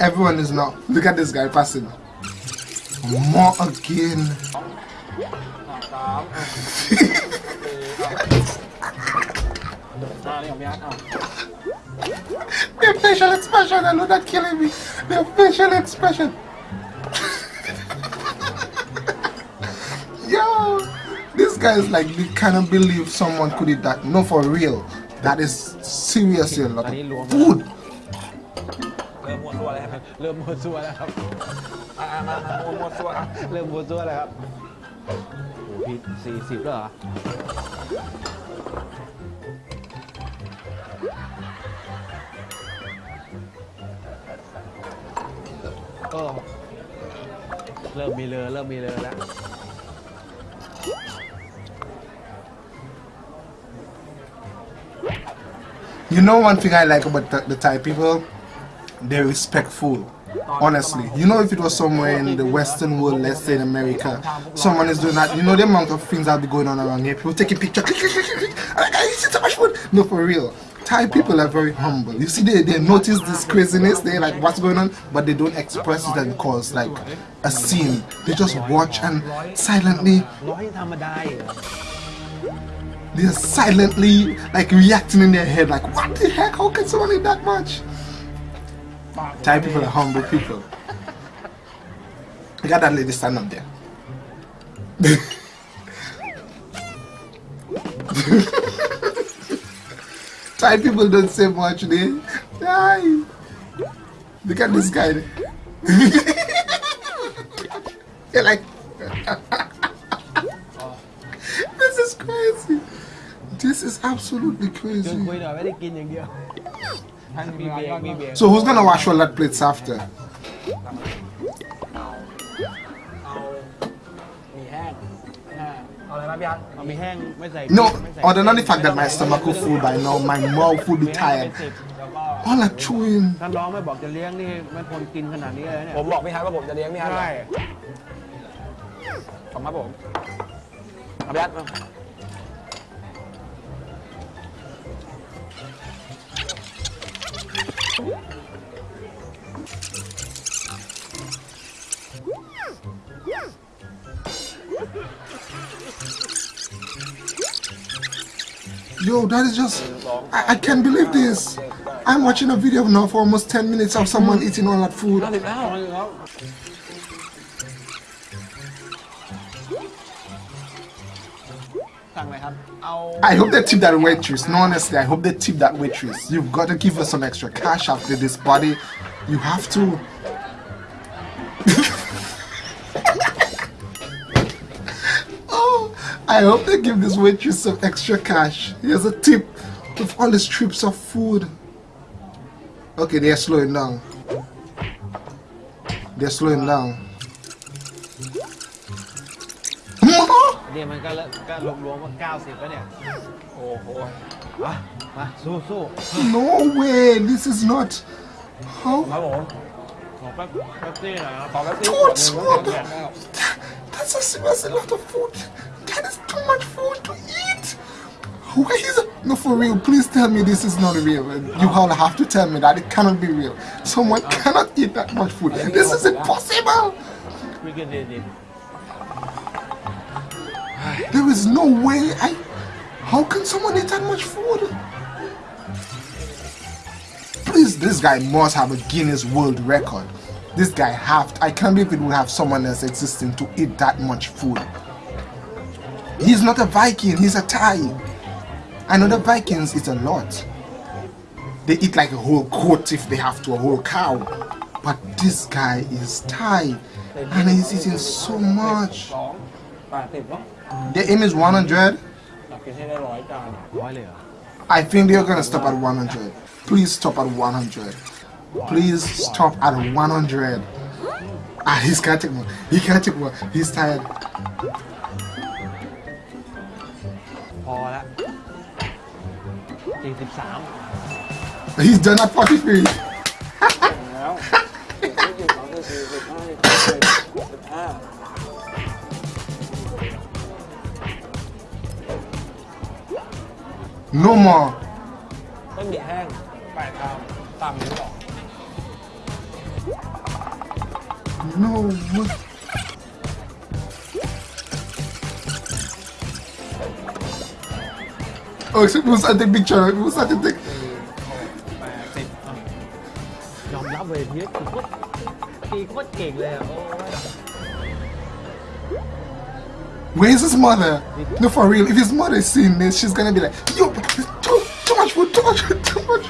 Everyone is not. Look at this guy passing. More again. The facial expression, I know that killing me. The facial expression. Yo, this guy is like, we cannot believe someone could do that. No, for real. That is seriously a lot of food. เริ่มมัวตัวแล้วครับ เริ่มมัวตัวแล้วครับอะอะมามามัวมัวตัวอะเริ่มมัวตัวแล้วครับโอ้โหพี่สี่สิบแล้วเหรอเออเริ่มมีเลอเริ่มมีเลอแล้ว You know one thing I like about the, the Thai people? They respect food. Oh, honestly, you know if it was somewhere in the Western world, let's say in America, someone is doing that. You know the amount of things that be going on around here. People taking pictures, I so much food. No, for real. Thai people are very humble. You see, they, they notice this craziness. they're like what's going on, but they don't express it and cause like a scene. They just watch and silently they're silently like reacting in their head like what the heck? How can someone eat that much? Thai people are humble people. I got that lady stand up there. Thai people don't say much they Aye. look at this guy. They're like บียร์ So who's gonna wash all that plates after? มีแห้งเอาอะไรมาพี่อาร์ตเอามีแห้งไม่ใส่ No, ไม่ใส่ other than the fact that my stomach is full by now, my mouth will be มีแห้งเป็น tired. สิบแล้วก็ All that chewing. ถ้าน้องไม่บอกจะเลี้ยงนี่ไม่ควรกินขนาดนี้เลยเนี่ย ผมบอกพี่ฮัทว่าผมจะเลี้ยงพี่ฮัท ใช่ ขอบคุณครับผมเอาพี่ฮัท Yo, that is just. I, I can't believe this. I'm watching a video now for almost 10 minutes of someone eating all that food. I hope they tip that waitress. No, honestly, I hope they tip that waitress. You've got to give her some extra cash after this body. You have to. oh, I hope they give this waitress some extra cash. Here's a tip with all the strips of food. Okay, they're slowing down. They're slowing down. นี่ยมันก็เลิกก็รวมๆว่า90แล้วเนี่ย โอ้โห มามาสู้สู้ No way! This is not. How? ครับผม ขอแป๊บแป๊บซี่หน่อยครับ ขอแป๊บนึง Too ขวด much หนึ่ง food! แล้ว That's a, that's a lot of food. That is too much food to eat. Why is it? No, for real. Please tell me this is not real. You all have to tell me that it cannot be real. Someone cannot eat that much food. This is impossible. วิกฤตดิบ There is no way. I. How can someone eat that much food? Please, this guy must have a Guinness World Record. This guy have. I can't believe it would have someone else existing to eat that much food. He's not a Viking. He's a Thai. I know the Vikings eat a lot. They eat like a whole goat if they have to, a whole cow. But this guy is Thai, and he's eating so much. The aim is 100. I think they're gonna stop at 100. Please stop at 100. Please stop at 100. Ah, he's can't take more. He can't take more. He's tired. He's done at 43. No more. เส้นหมี่แห้งแปดชามตามนี้หรอ No. way. Oh, except who's at the picture? Who's at the pic? แปดสิบอ่ะ ยอมรับเลยพีทคือโคตรตีโคตรเก่งเลยอะโอ้ย Where's his mother? No, for real. If his mother is seeing this, she's gonna be like, "Yo, too, too much food, too much food, too much."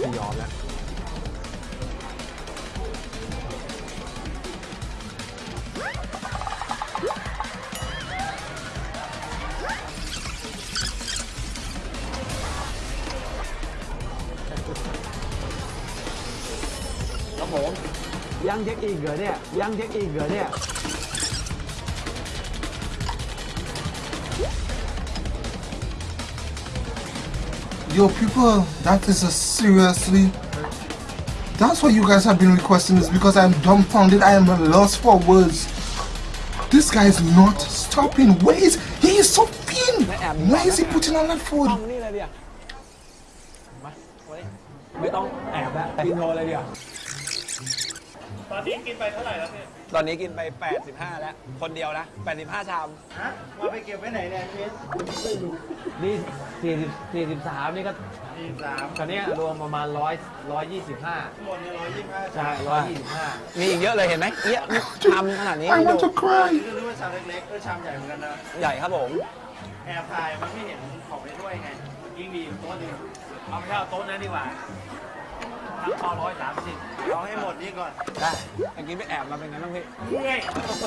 ไม่ยอมแล้วครับผมยังเช็คอีกเหรอเนี่ยยังเช็คอีกเหรอเนี่ย Yo, people, that is a seriously. That's what you guys have been requesting is because I'm dumbfounded. I am lost for words. This guy is not stopping. Where is he? Is so thin. Why is he putting on that ต้ food? ต้องแอบแล้วกินโนเลยเดียวตอนนี้กินไปเท่าไหร่แล้วพี่ตอนนี้กินไป 85 แล้ว คนเดียวนะ 85 ชาม ฮะมาไปเก็บไว้ไหนเนี่ยพี่นี่สี่สิบสี่สิบสามนี่ก็สี่สามตอนนี้ยรวมประมาณร้อยร้อยยี่สิบห้าทั้งหมดเนี่ยร้อยยี่สิบห้าใช่ร้อยยี่สิบห้ามีอีกเยอะเลยเห็นไหมเอี้ยนี่ชามขนาดนี้ I want to cry. คือนึกว่าชามเล็กๆเออชามใหญ่เหมือนกันนะ ใหญ่ครับผม แอบถ่ายมันไม่เห็นของในถ้วยไง ยิ่งดีโต๊ะหนึงเอาไม่ใช่เอาโต๊ะนั้นดีกว่า ทั้งพอร้อยสามสิบเอาให้หมดนี่ก่อน ได้เมื่อกี้ไปแอบมาเป็นไงบ้างพี่ เมื่อย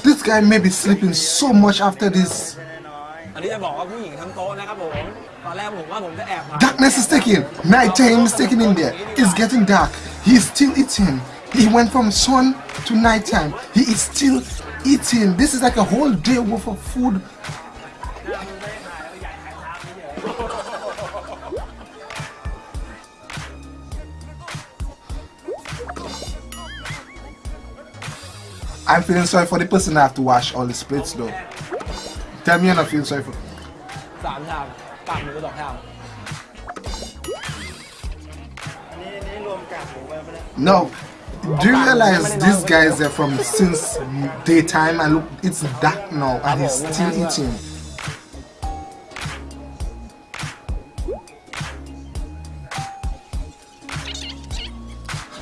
This guy may be sleeping so much after this. น้อย อันนี้จะบอกว่าผู้หญิงทั้งโต๊ะนะครับผม ตอนแรกผมว่าผมจะแอบมา Darkness is taking. Nighttime is taking in there. It's getting dark. He is still eating. He went from sun to nighttime. He is still eating. This is like a whole day worth of food. I'm feeling sorry for the person that have to wash all the plates though. Tell me you're not feeling sorry for. No, do you realize these guys are from since daytime and look, it's dark now and he's still eating.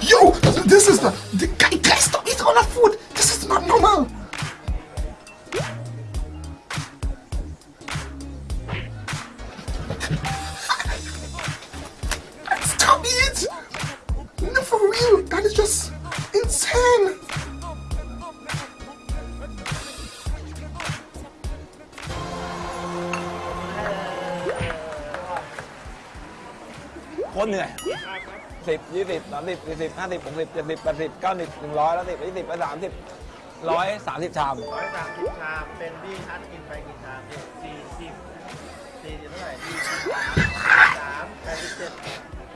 Yo, this is the, the guy, guy stop eating all the food. This is not normal. Stop it! No, for real, that is just insane. What สิบยี่สิบสามสิบสี่สิบห้าสิบหกสิบเจ็ดสิบแปดสิบเก้าสิบหนึ่งร้อยแล้วสิบยี่สิบร้อยสามสิบร้อยสามสิบชามร้อยสามสิบชามเป็นพี่ทัดกินไปกี่ชามพี่สี่สิบสี่สิบเท่าไหร่สี่สิบสามแปดสิบเจ็ด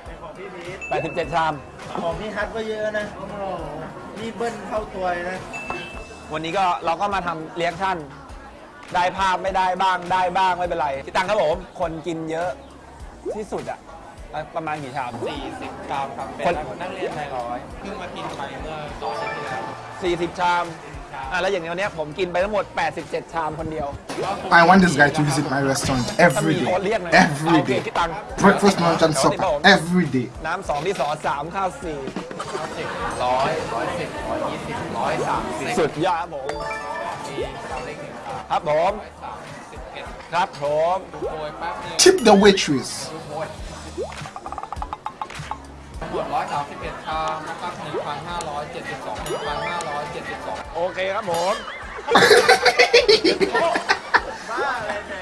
เป็นของพี่พีทแปดสิบเจ็ดชาม ของพี่ฮัทก็เยอะนะโอ้โหนี่เบิ้ลเข้าตัวเลยนะ วันนี้ก็เราก็มาทำเรียกชั่นได้ภาพไม่ได้บ้างได้บ้างไม่เป็นไรพี่ตังครับผมคนกินเยอะที่สุดอะ ประมาณกี่ชาม 40 กรัมครับเป็คน นนักเรียนนายร้อยเพิ่งมากินไปเมื่อตองอาทิตย์ที่แล้ว40 ชามอะแล้วอย่างเนี้ผมกินไปทั้งหมด 87 ชามคนเดียว I want this guy to visit my restaurant every day. Every day. Breakfast, lunch, and supper. Every day. น้ำสองที่สองสามข้าวสี่สิบร้อยร้อยสิบร้อยยี่สิบร้อยสามสิบสุดยอดครับผมครับผมสิบเอ็ดครับผม โดยแป๊บนึง Tip the waitress. 1,231ชามนะครับ1,572 1,572 โอเคครับผม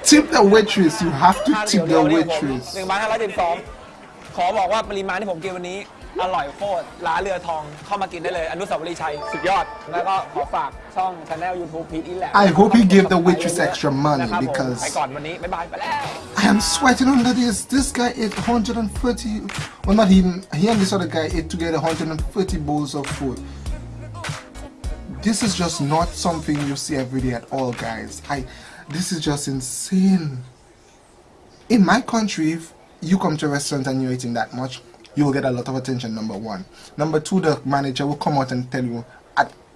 tip the waitress you have to tip the waitress 1,512 ขอบอกว่าปริมาณที่ผมกินวันนี้ อร่อยโคตรร้านเรือทองเข้ามากินได้เลย อนุสาวรีย์ชัย สุดยอด แล้วก็ขอฝาก ช่องช anel YouTube พีทอินแหละ I hope he give the waitress extra money นะครับผม because ไปก่อนวันนี้ บ๊ายบาย ไปแล้ว I am sweating under this. This guy ate 130. Well, not him. He and this other guy ate together 130 bowls of food. This is just not something you see every day at all, guys. I. This is just insane. In my country, if you come to a restaurant and you're eating that much, you will get a lot of attention. Number one. Number two, the manager will come out and tell you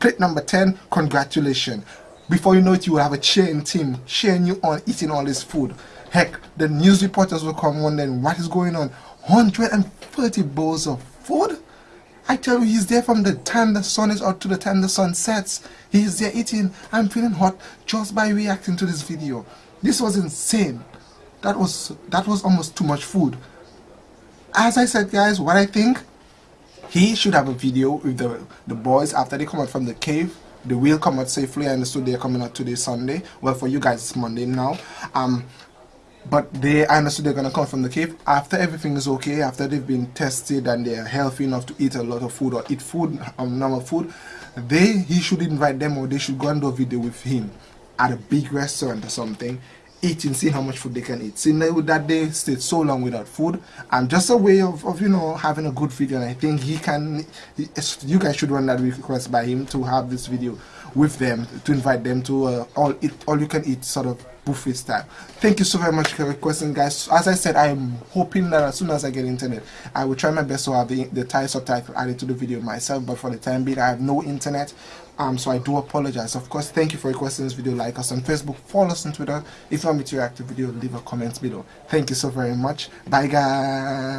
at plate number 10, congratulations. Before you know it, you will have a cheering team cheering you on eating all this food. Heck, the news reporters will come wondering what is going on. 130 bowls of food? I tell you, he's there from the time the sun is out to the time the sun sets. He's there eating. I'm feeling hot just by reacting to this video. This was insane. That was that was almost too much food. As I said, guys, what I think he should have a video with the the boys after they come out from the cave. They will come out safely. I understood they're coming out today, Sunday. Well, for you guys, it's Monday now. Um, but they I understood they're gonna come from the cave after everything is okay after they've been tested and they're healthy enough to eat a lot of food or eat food um, normal food they he should invite them or they should go and do a video with him at a big restaurant or something eating seeing how much food they can eat seeing that that they stayed so long without food and just a way of, of you know having a good video and I think he can you guys should run that request by him to have this video with them to invite them to uh, all eat all you can eat sort of buffet style. Thank you so very much for requesting, guys. As I said, I am hoping that as soon as I get internet, I will try my best to have the, the Thai subtitle added to the video myself. But for the time being, I have no internet, um, so I do apologize. Of course, thank you for requesting this video. Like us on Facebook, follow us on Twitter. If you want me to react to video, leave a comment below. Thank you so very much. Bye, guys.